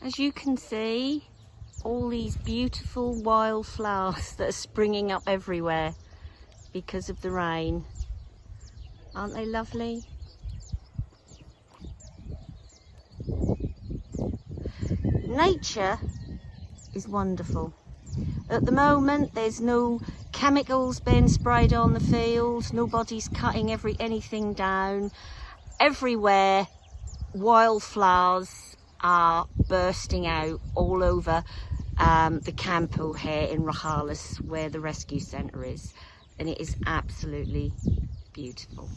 As you can see, all these beautiful wildflowers that are springing up everywhere because of the rain. Aren't they lovely? Nature is wonderful. At the moment, there's no chemicals being sprayed on the fields, nobody's cutting every anything down. Everywhere, wildflowers are bursting out all over um, the campo here in Rojales, where the rescue centre is. And it is absolutely beautiful.